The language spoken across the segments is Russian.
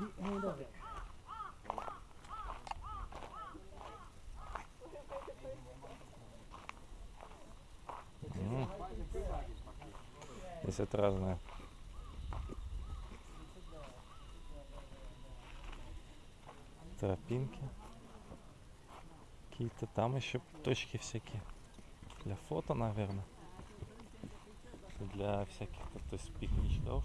М. Здесь вот разные. Тропинки. Какие-то там еще точки всякие. Для фото, наверное. Для всяких, то есть пикничков.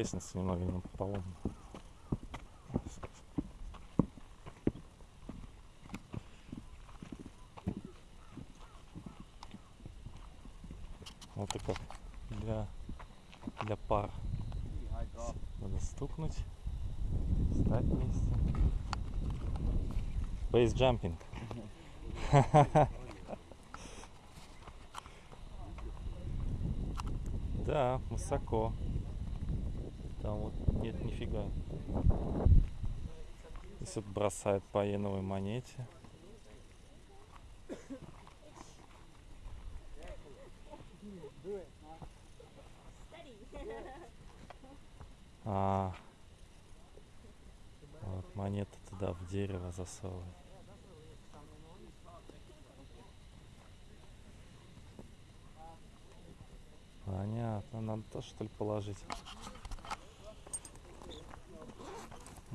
Лестница немного не поломана. Вот и как для, для пар. Надо стукнуть, встать вместе. Бейс джампинг. Да, высоко. Там вот нет нифига. Вот бросают по иеновой монете. А, вот монета туда в дерево засовывает. Понятно, надо то что ли положить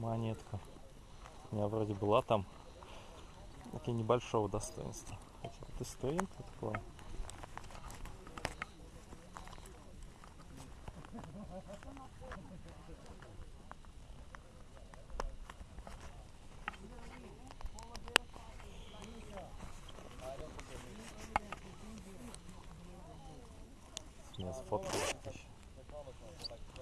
монетку. У меня вроде была там такие небольшого достоинства. Хотя вот и стоит такое. Еще.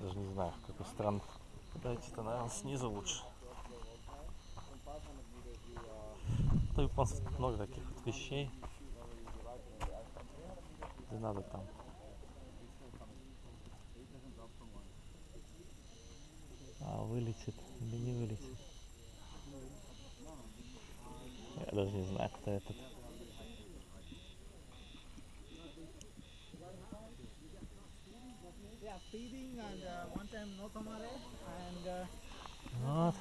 Даже не знаю, в какую сторону. Дайте-то, наверное, снизу лучше. Да, японцев много таких вот вещей. Не надо там. А, вылетит или не вылетит. Я даже не знаю, кто этот. Uh, uh,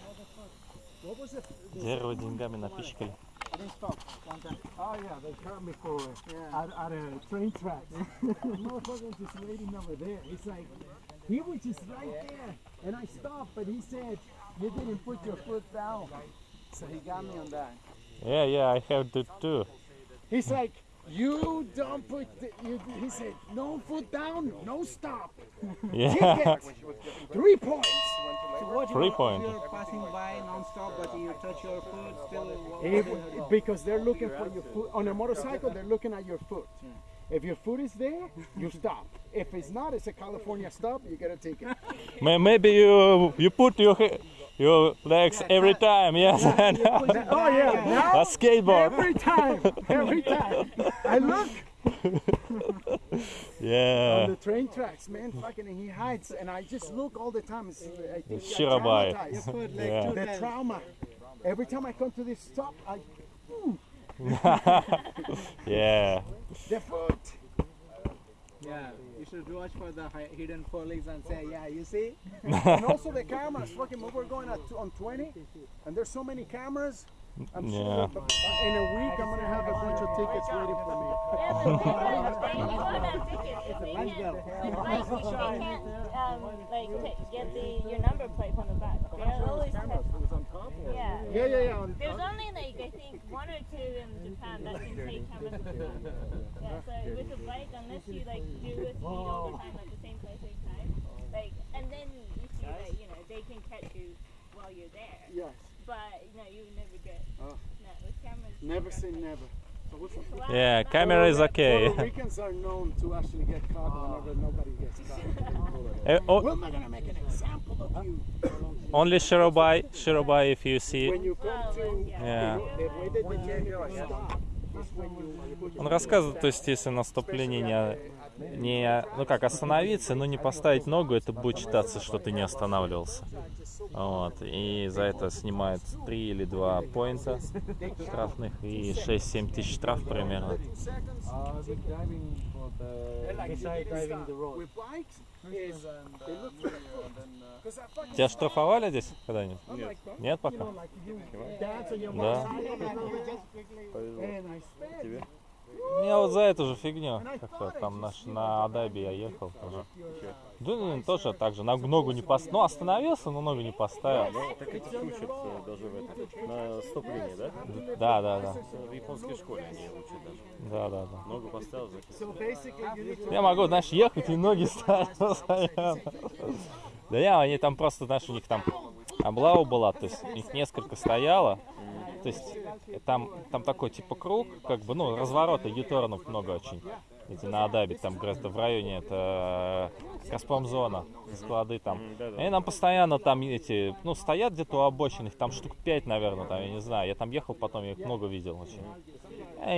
Вот. it? Дерево деньгами напичкали. Oh yeah, they caught me for Yeah. at, at a train track. Motherfucker was just waiting over there. It's like he was just right there, and I stopped, but he said you didn't put your foot down. So he got me on that. Yeah, yeah, I have to too. He's like, you don't put. The, you, he said, no foot down, no stop. Yeah. Three points. So Three you, point. You're passing by non-stop, but you touch your foot, still. what- If- what do you do? because they're looking for your foot on a motorcycle. They're looking at your foot. If your foot is there, you stop. If it's not, it's a California stop. You get a ticket. Maybe you you put your he- your legs every time, yes. and oh yeah, now a skateboard. every time, every time. I look yeah. on the train tracks, man. Fucking, and he hides, and I just look all the time. It's, I think It's I Shirabai. traumatized. Foot like Yeah. The trauma. Every time I come to this stop, I Yeah. the foot. Yeah, you should watch for the hidden police and say, yeah, you see? and also the cameras. Fucking, we're going at, on 20, and there's so many cameras. I'm Yeah. sure in a week I'm gonna have a bunch of tickets waiting for me. Yeah, but they, they don't have tickets. They lunch have, they can't, um, like, get the, your number plate from the back. They're always Cameras, test- it was on top. yeah. Yeah, yeah, yeah. There's only like I think one or two in Japan that can take cameras with them. Yeah, so with a bike, unless you like do it speed all the but you know you never get. Oh. No, with cameras. Never say never. So Wow, Yeah, camera is okay. Puerto Ricans are known to actually get caught whenever nobody gets caught. Eh, o- We're not gonna make an example of you. only Shirobai, Shirobai if you see. When you come Oh, to, yeah. Yeah. Он рассказывает, то есть если наступление не, не, ну как, остановиться, но не поставить ногу, это будет считаться, что ты не останавливался. Вот. И за это снимают 3 или 2 поинта штрафных и 6-7 тысяч штраф примерно. Тебя штрафовали здесь когда-нибудь? like Нет пока? Да. Motorcycle and you just quickly and I sped. Я вот за эту же фигню. Как-то там наш, на Адабе я ехал тоже. Да, ну, тоже так же. На ногу не поставил. Ну, остановился, но ногу не поставил. Ну, так эти учат даже в этом, на стоп-линии, да? Да, да, да. В японской школе они учат даже. Да, да, да. Ногу поставил, to Я могу, знаешь, ехать и ноги ставить. Да я, они там просто, знаешь, у них там облава была, то есть их несколько стояло. То есть э, там, там такой типа круг, как бы, ну, разворота, юторнов много очень. Эти на Адабе, там где-то в районе, это э, Газпромзона, склады там. И нам постоянно там эти, ну, стоят где-то у обочин, их там штук 5, наверное, там, я не знаю. Я там ехал, потом я их много видел очень.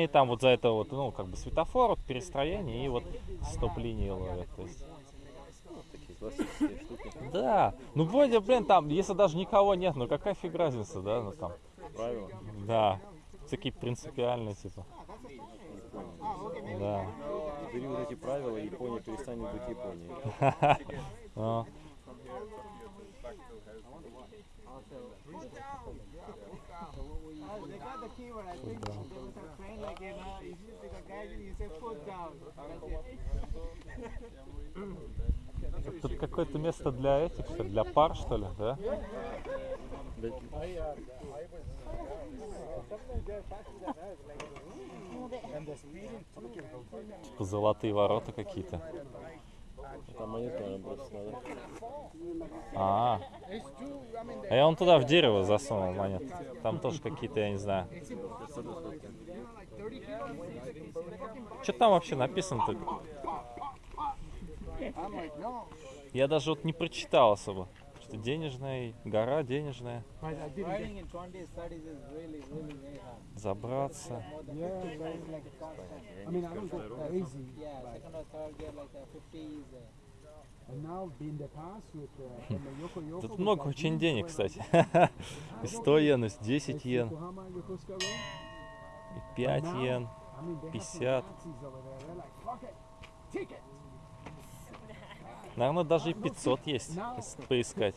И там вот за это вот, ну, как бы светофор, вот перестроение и вот стоп-линии ловят. То есть. Да, ну вроде, блин, там, если даже никого нет, ну какая фиг разница, да, ну там, Правила. да, такие принципиальные, типа, да. Бери вот эти правила, Япония перестанет быть Японией. Ну, тут какое-то место для этих, что для пар, что ли, да? Типа золотые ворота какие-то. Там наверное, бросить надо. А, а я вон туда в дерево засунул монет. Там тоже какие-то, я не знаю. Что там вообще написано-то? Я даже вот не прочитал особо. Что денежная, гора денежная, I, I didn't Riding in 20s, 30s is really, really very hard. забраться. More than 50 gear is like a constant. I mean I don't go crazy. Yeah, second or third gear like a 50s. Uh, And now in the past with uh, from the Yoko Yoko. Тут много очень денег, кстати. И 100 йен, и 10 йен, Yokohama, Yokosuka Road. и 5 йен. I mean, they have some 50. Nazis over there. They're like, fuck it, take it. Наверное, даже и 500 есть, если поискать.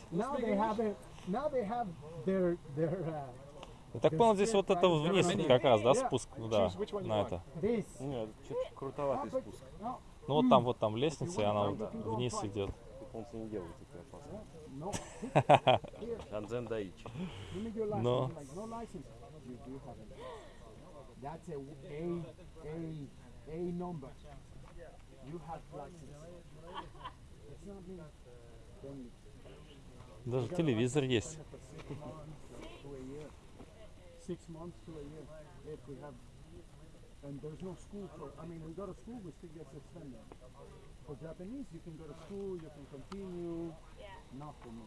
Their uh, Я так понял, здесь вот это вниз как раз, да, спуск, да, на это. Нет, крутоватый спуск. Ну вот там, вот там лестница, и она вот вниз идет. Японцы не делают такое опасно. no. Анзен Даичи. That's a a a a number. You have license. Даже телевизор есть. to a year. Six months to a year. If we have, and there's no school for. I mean, we go to school, we still get suspended. For Japanese, you can go to school, you can continue. Yeah. Not for me.